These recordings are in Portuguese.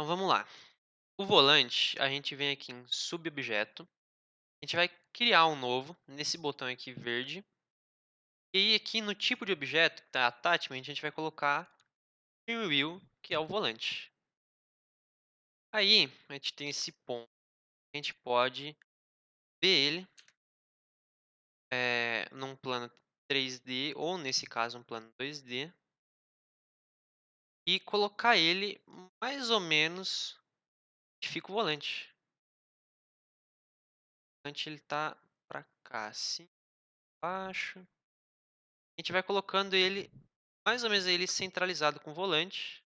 Então vamos lá. O volante, a gente vem aqui em subobjeto, a gente vai criar um novo nesse botão aqui verde. E aí aqui no tipo de objeto, que está attachment, a gente vai colocar steering wheel, que é o volante. Aí a gente tem esse ponto, a gente pode ver ele é, num plano 3D ou nesse caso um plano 2D e colocar ele mais ou menos onde fica o volante. O volante ele tá para cá, assim, baixo. A gente vai colocando ele mais ou menos ele centralizado com o volante.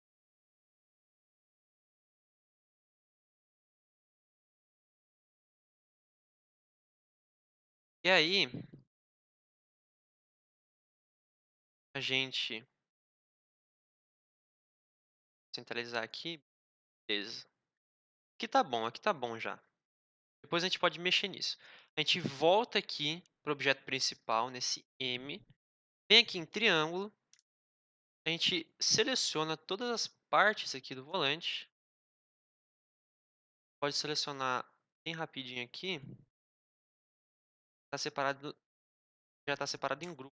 E aí a gente centralizar aqui, beleza. Aqui tá bom, aqui tá bom já. Depois a gente pode mexer nisso. A gente volta aqui para o objeto principal, nesse M. Vem aqui em triângulo. A gente seleciona todas as partes aqui do volante. Pode selecionar bem rapidinho aqui. Tá separado, já está separado em grupo.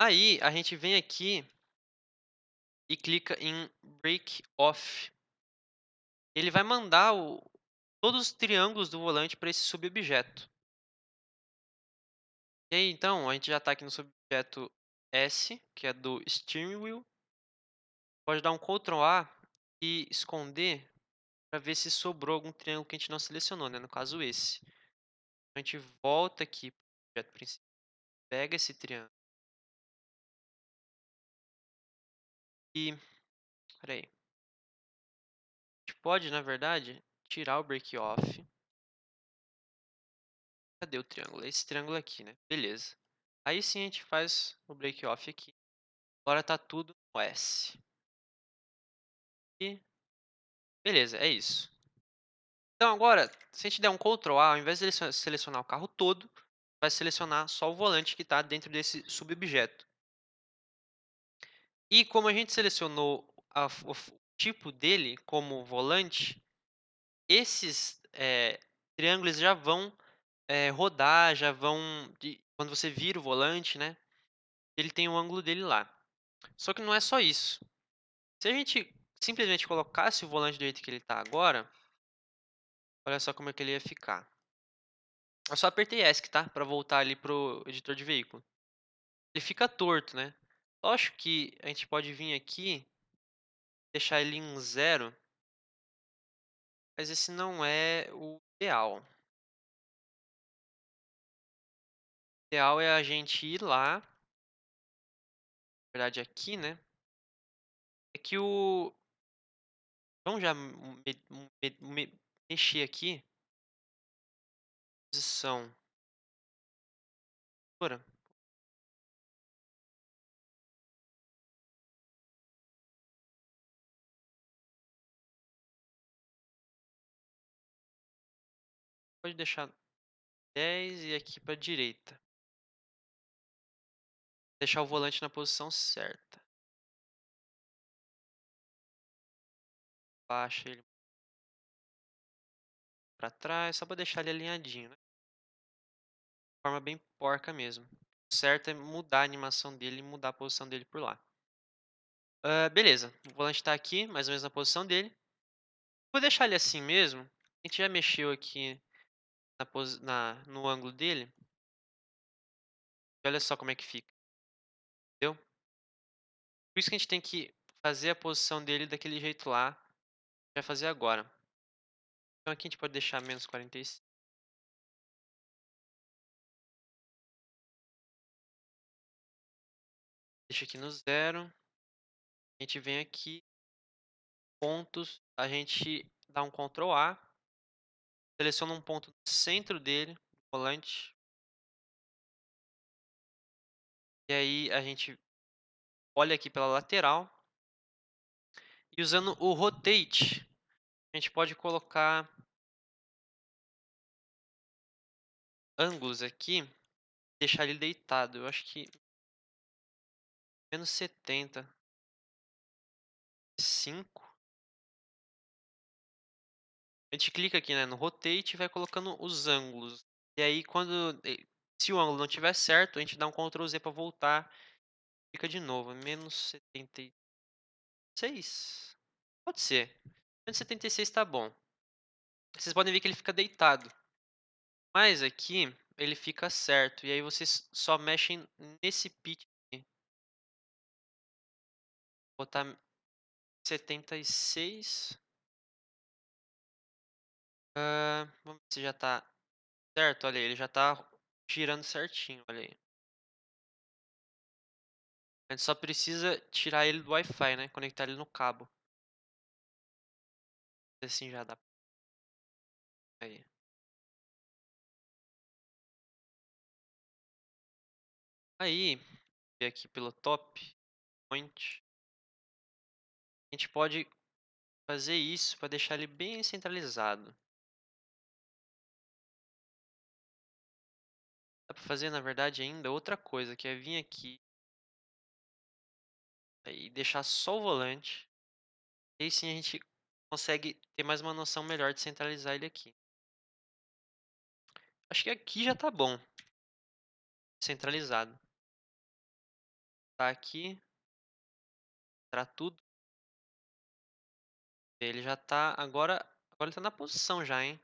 Aí a gente vem aqui e clica em Break Off. Ele vai mandar o, todos os triângulos do volante para esse subobjeto. E aí, então, a gente já está aqui no subobjeto S, que é do Steering Wheel. Pode dar um Ctrl A e esconder para ver se sobrou algum triângulo que a gente não selecionou, né? no caso esse. A gente volta aqui para o objeto principal, pega esse triângulo Peraí. A gente pode, na verdade, tirar o break off. Cadê o triângulo? Esse triângulo aqui, né? Beleza. Aí sim a gente faz o break off aqui. Agora tá tudo no S. E beleza, é isso. Então agora, se a gente der um Ctrl A, ao invés de selecionar o carro todo, vai selecionar só o volante que está dentro desse subobjeto. E como a gente selecionou a, o tipo dele como volante, esses é, triângulos já vão é, rodar, já vão... De, quando você vira o volante, né? Ele tem o ângulo dele lá. Só que não é só isso. Se a gente simplesmente colocasse o volante do jeito que ele está agora, olha só como é que ele ia ficar. Eu só apertei ESC, tá? Para voltar ali para o editor de veículo. Ele fica torto, né? Lógico que a gente pode vir aqui, deixar ele em zero, mas esse não é o ideal. O ideal é a gente ir lá, na verdade aqui, né? É que o... Vamos já me, me, me, mexer aqui. Posição. Pode deixar 10 e aqui para direita. Deixar o volante na posição certa. Baixa ele para trás, só para deixar ele alinhadinho, né? De forma bem porca mesmo. O certo é mudar a animação dele e mudar a posição dele por lá. Uh, beleza, o volante está aqui, mais ou menos na posição dele. Vou deixar ele assim mesmo. A gente já mexeu aqui na, na, no ângulo dele. olha só como é que fica. Entendeu? Por isso que a gente tem que fazer a posição dele daquele jeito lá. Vai fazer agora. Então aqui a gente pode deixar menos 45. Deixa aqui no zero. A gente vem aqui. Pontos. A gente dá um Ctrl A. Seleciona um ponto no centro dele, volante. E aí a gente olha aqui pela lateral. E usando o Rotate, a gente pode colocar ângulos aqui, deixar ele deitado. Eu acho que menos 70. Sim. 5 a gente clica aqui, né, no rotate e vai colocando os ângulos. E aí quando e se o ângulo não tiver certo, a gente dá um Ctrl Z para voltar, clica de novo, menos setenta e seis Pode ser, menos setenta e seis tá bom. Vocês podem ver que ele fica deitado. Mas aqui, ele fica certo, e aí vocês só mexem nesse pitch aqui. Botar 76. Hã, vamos ver se já tá certo, olha aí, ele já tá girando certinho, olha aí. A gente só precisa tirar ele do Wi-Fi, né, conectar ele no cabo. Assim já dá. Aí. Aí, aqui pelo top, point. A gente pode fazer isso para deixar ele bem centralizado. Fazer, na verdade, ainda outra coisa, que é vir aqui e deixar só o volante. E aí sim a gente consegue ter mais uma noção melhor de centralizar ele aqui. Acho que aqui já tá bom. Centralizado. Tá aqui. Para tudo. Ele já tá agora, agora ele tá na posição já, hein.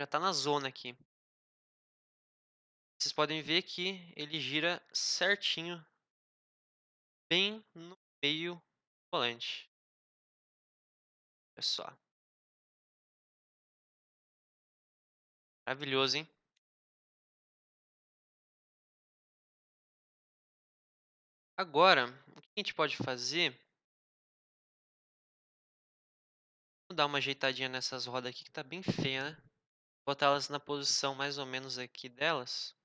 Já tá na zona aqui. Vocês podem ver que ele gira certinho. Bem no meio do volante. Olha só. Maravilhoso, hein. Agora, o que a gente pode fazer Vou dar uma ajeitadinha nessas rodas aqui que tá bem feia, né. Botar elas na posição mais ou menos aqui delas.